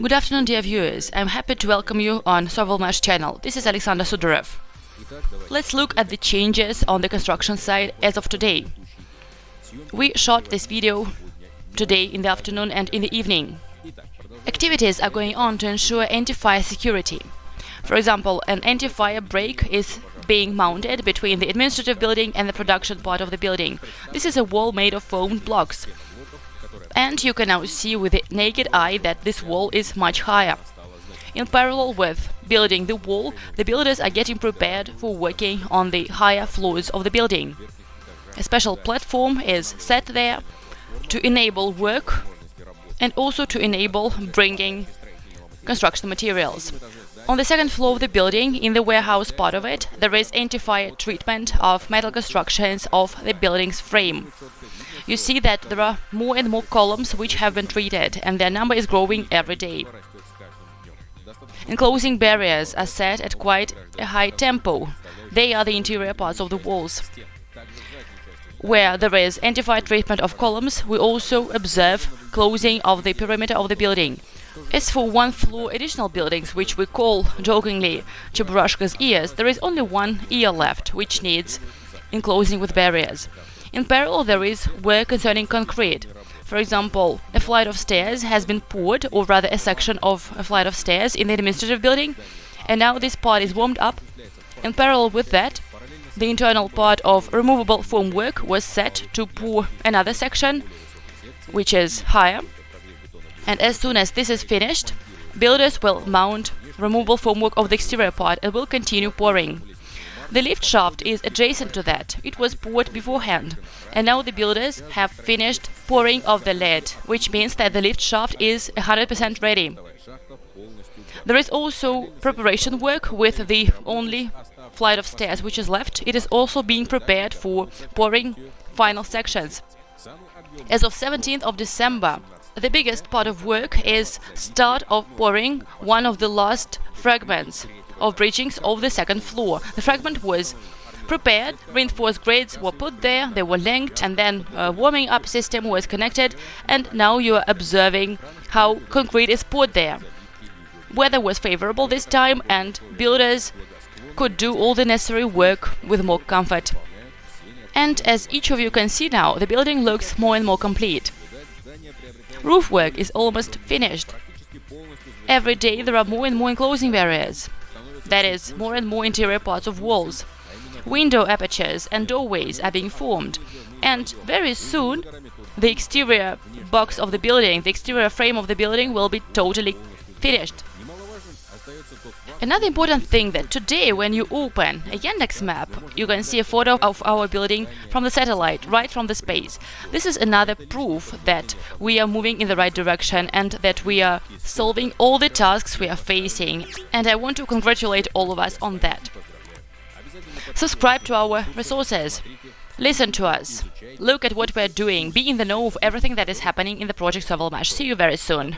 Good afternoon, dear viewers. I'm happy to welcome you on Sovelmash channel. This is Alexander Sudarev. Let's look at the changes on the construction site as of today. We shot this video today in the afternoon and in the evening. Activities are going on to ensure anti-fire security. For example, an anti-fire break is being mounted between the administrative building and the production part of the building. This is a wall made of foam blocks. And you can now see with the naked eye that this wall is much higher. In parallel with building the wall, the builders are getting prepared for working on the higher floors of the building. A special platform is set there to enable work and also to enable bringing construction materials. On the second floor of the building, in the warehouse part of it, there is anti-fire treatment of metal constructions of the building's frame you see that there are more and more columns which have been treated, and their number is growing every day. Enclosing barriers are set at quite a high tempo. They are the interior parts of the walls. Where there is anti-fire treatment of columns, we also observe closing of the perimeter of the building. As for one-floor additional buildings, which we call jokingly Cheburashka's ears, there is only one ear left, which needs enclosing with barriers. In parallel, there is work concerning concrete. For example, a flight of stairs has been poured, or rather a section of a flight of stairs in the administrative building, and now this part is warmed up. In parallel with that, the internal part of removable formwork was set to pour another section, which is higher. And as soon as this is finished, builders will mount removable formwork of the exterior part and will continue pouring. The lift shaft is adjacent to that. It was poured beforehand. And now the builders have finished pouring of the lead, which means that the lift shaft is 100% ready. There is also preparation work with the only flight of stairs which is left. It is also being prepared for pouring final sections. As of 17th of December, the biggest part of work is start of pouring one of the last fragments of bridgings of the second floor. The fragment was prepared, reinforced grids were put there, they were linked, and then a warming up system was connected, and now you are observing how concrete is poured there. Weather was favorable this time, and builders could do all the necessary work with more comfort. And as each of you can see now, the building looks more and more complete. Roof work is almost finished. Every day there are more and more enclosing barriers that is, more and more interior parts of walls. Window apertures and doorways are being formed, and very soon the exterior box of the building, the exterior frame of the building will be totally finished. Another important thing that today when you open a Yandex map, you can see a photo of our building from the satellite, right from the space. This is another proof that we are moving in the right direction and that we are solving all the tasks we are facing. And I want to congratulate all of us on that. Subscribe to our resources. Listen to us. Look at what we're doing. Be in the know of everything that is happening in the project Sovelmash. See you very soon.